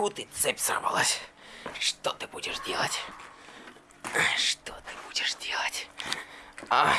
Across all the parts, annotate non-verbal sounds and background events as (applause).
Тьфу ты, цепь сорвалась. Что ты будешь делать? Что ты будешь делать? А?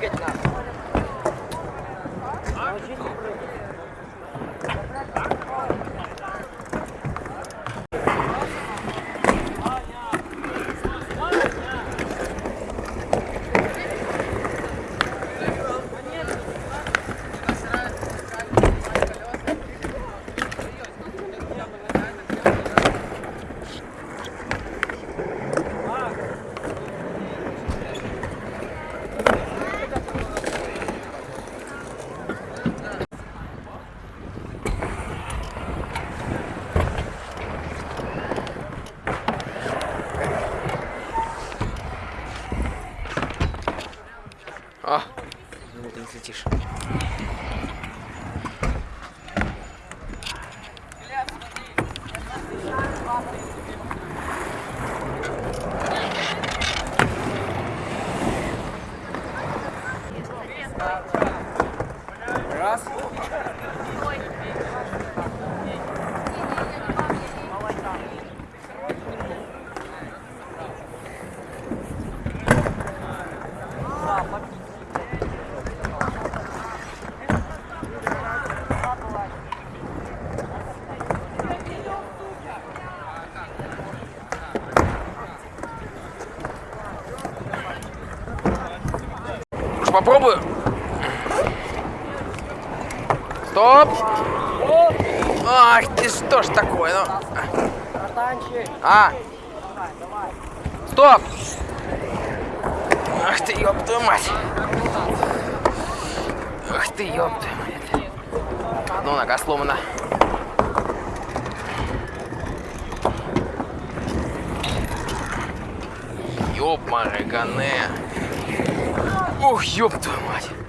good enough. Попробую. Стоп! Ах ты что ж такое, ну. А! Стоп! Ах ты, ёб твою мать! Ах ты, ёб твою мать! Ну, нога сломана. Ёб Марагане. Ух, ёб твою мать.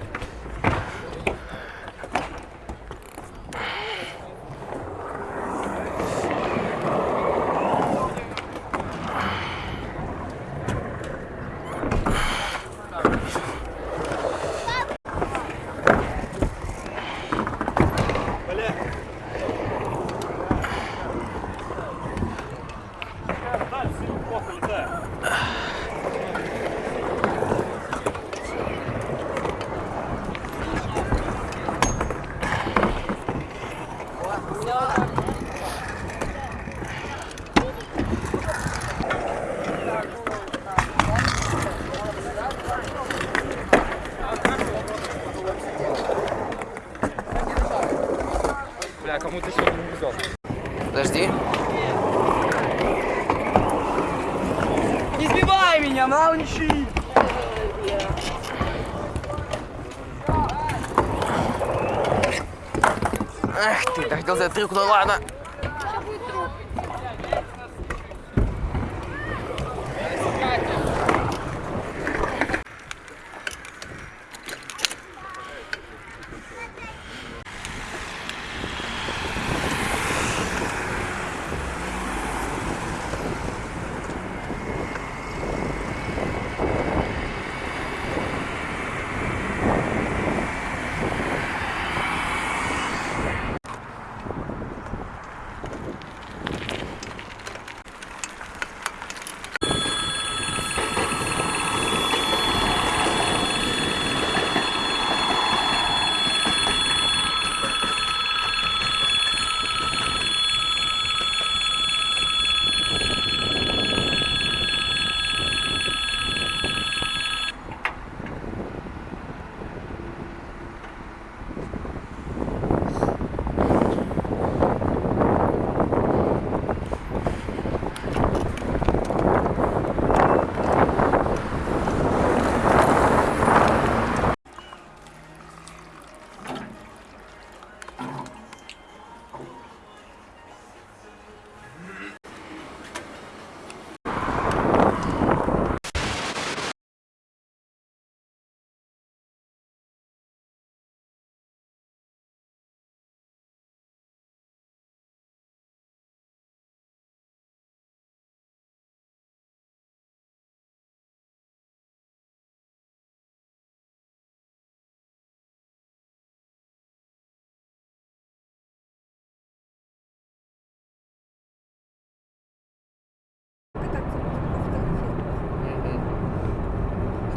Бля, кому-то сегодня не везет. Подожди. Не сбивай меня, мауничи! Ах ты, так хотел сделать трюк, ну ладно.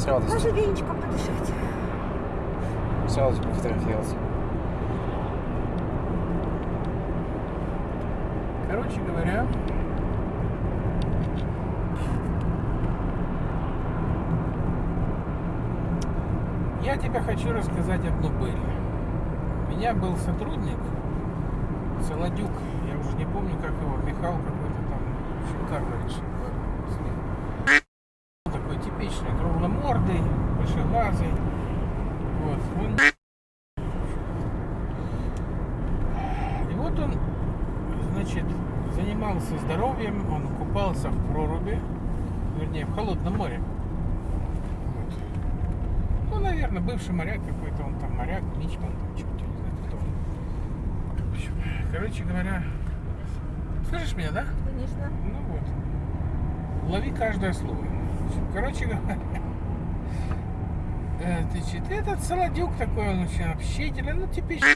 С радостью. Даже венчиком подышать. сначала типа фотографировался. Короче говоря, я тебе хочу рассказать одну быль. У меня был сотрудник, Солодюк, я уже не помню, как его, Михаил какой-то там, Шикарнович. Такой типичный, кругломордый, большеглазый. Вот, он... И вот он, значит, занимался здоровьем, он купался в проруби, вернее, в холодном море. Вот. Ну, наверное, бывший моряк какой-то, он там моряк, мичман, там что-то, не знаю, кто он. В общем, короче говоря, слышишь меня, да? Конечно. Ну вот. Лови каждое слово. Короче говоря, (laughs) э, значит, этот Солодюк такой, он очень общительный, ну, типичный